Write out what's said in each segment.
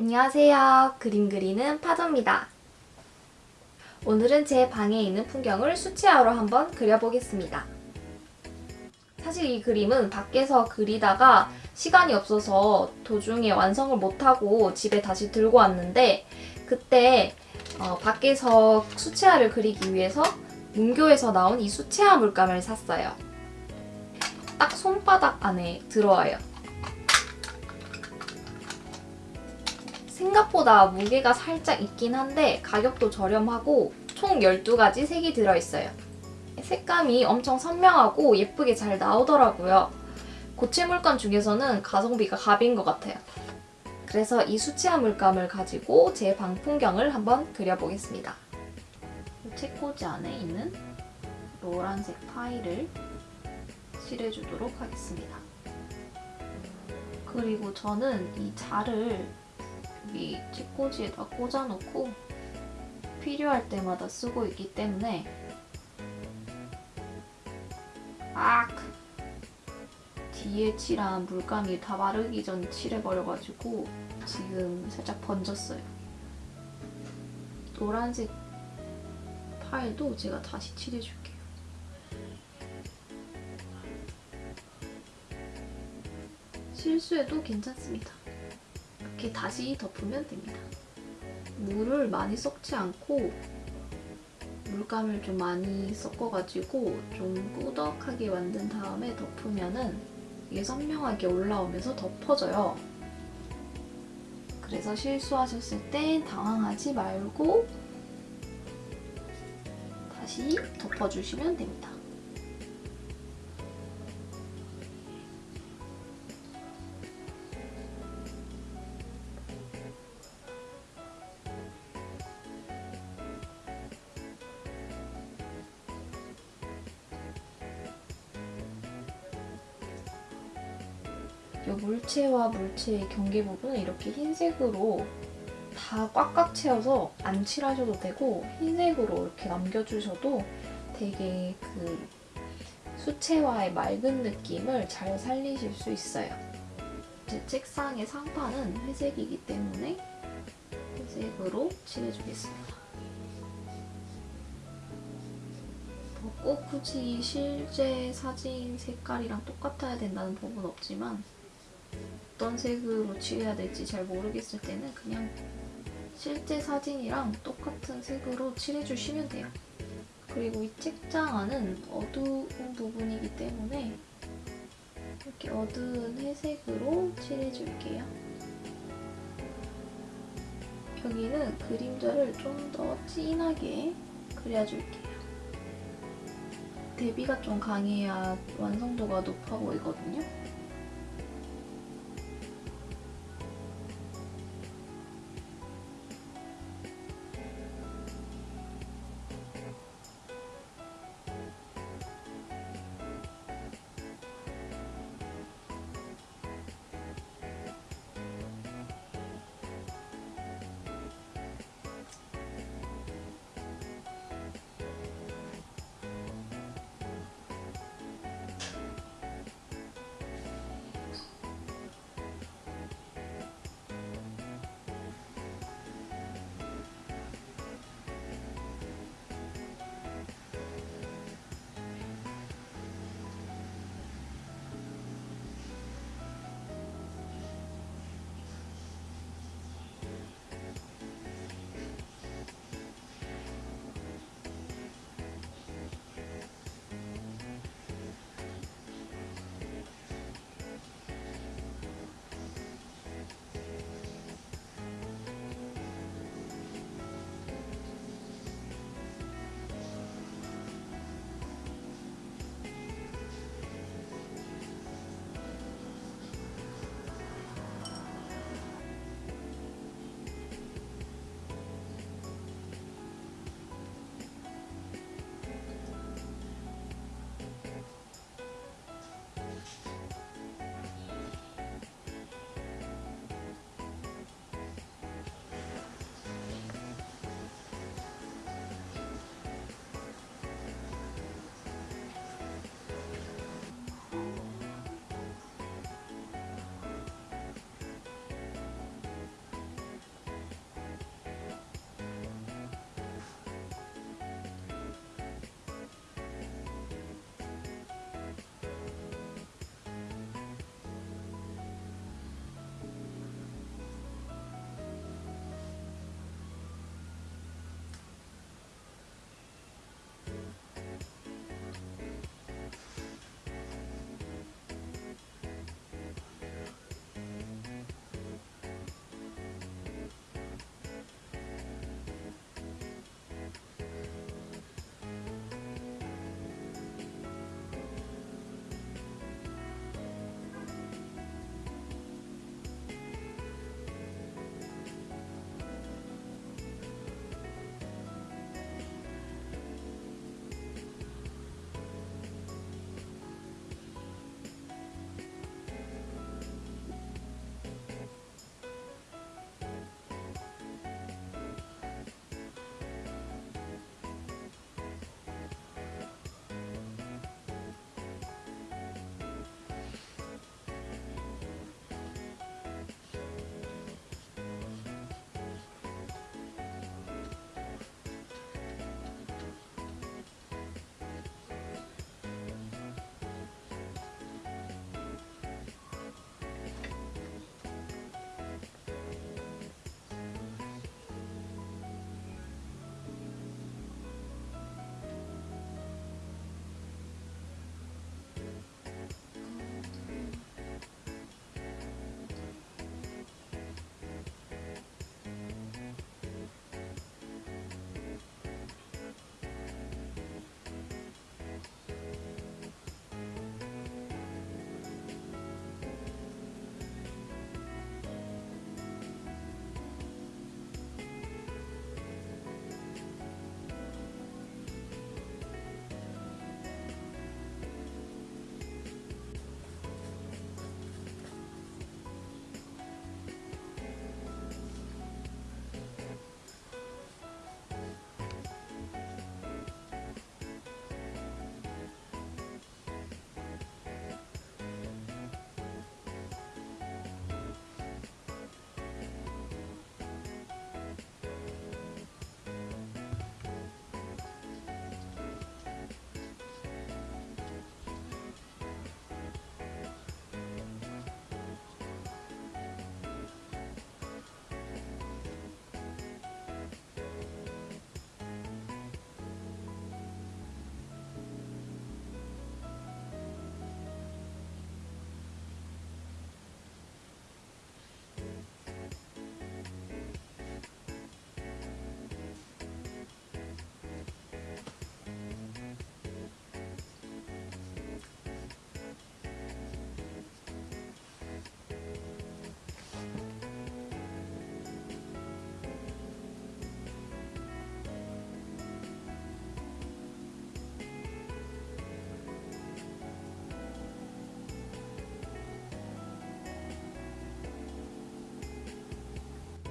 안녕하세요. 그림 그리는 파도입니다. 오늘은 제 방에 있는 풍경을 수채화로 한번 그려보겠습니다. 사실 이 그림은 밖에서 그리다가 시간이 없어서 도중에 완성을 못하고 집에 다시 들고 왔는데 그때 어, 밖에서 수채화를 그리기 위해서 문교에서 나온 이 수채화 물감을 샀어요. 딱 손바닥 안에 들어와요. 생각보다 무게가 살짝 있긴 한데 가격도 저렴하고 총 12가지 색이 들어있어요. 색감이 엄청 선명하고 예쁘게 잘 나오더라고요. 고체 물감 중에서는 가성비가 갑인 것 같아요. 그래서 이 수채화 물감을 가지고 제 방 풍경을 한번 그려보겠습니다. 책꽂이 안에 있는 노란색 파일을 칠해주도록 하겠습니다. 그리고 저는 이 자를 여기 책꽂이에다 꽂아놓고 필요할 때마다 쓰고 있기 때문에 악! 뒤에 칠한 물감이 다 마르기 전 칠해버려가지고 지금 살짝 번졌어요. 노란색 파일도 제가 다시 칠해줄게요. 실수해도 괜찮습니다. 이렇게 다시 덮으면 됩니다. 물을 많이 섞지 않고 물감을 좀 많이 섞어가지고 좀 꾸덕하게 만든 다음에 덮으면은 이게 선명하게 올라오면서 덮어져요. 그래서 실수하셨을 땐 당황하지 말고 다시 덮어주시면 됩니다. 이 물체와 물체의 경계 부분은 이렇게 흰색으로 다 꽉꽉 채워서 안 칠하셔도 되고 흰색으로 이렇게 남겨주셔도 되게 그 수채화의 맑은 느낌을 잘 살리실 수 있어요. 제 책상의 상판은 회색이기 때문에 회색으로 칠해주겠습니다. 뭐꼭 굳이 실제 사진 색깔이랑 똑같아야 된다는 법은 없지만 어떤 색으로 칠해야 될지 잘 모르겠을 때는 그냥 실제 사진이랑 똑같은 색으로 칠해주시면 돼요. 그리고 이 책장 안은 어두운 부분이기 때문에 이렇게 어두운 회색으로 칠해줄게요. 여기는 그림자를 좀 더 진하게 그려줄게요. 대비가 좀 강해야 완성도가 높아 보이거든요.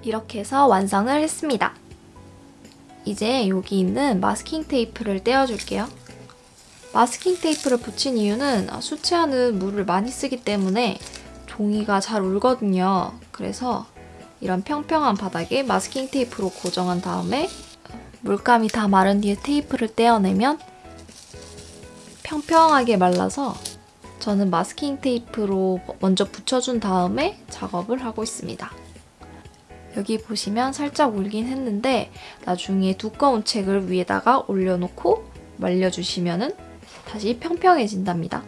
이렇게 해서 완성을 했습니다. 이제 여기 있는 마스킹 테이프를 떼어줄게요. 마스킹 테이프를 붙인 이유는 수채화는 물을 많이 쓰기 때문에 종이가 잘 울거든요. 그래서 이런 평평한 바닥에 마스킹 테이프로 고정한 다음에 물감이 다 마른 뒤에 테이프를 떼어내면 평평하게 말라서 저는 마스킹 테이프로 먼저 붙여준 다음에 작업을 하고 있습니다. 여기 보시면 살짝 울긴 했는데 나중에 두꺼운 책을 위에다가 올려놓고 말려주시면 다시 평평해진답니다.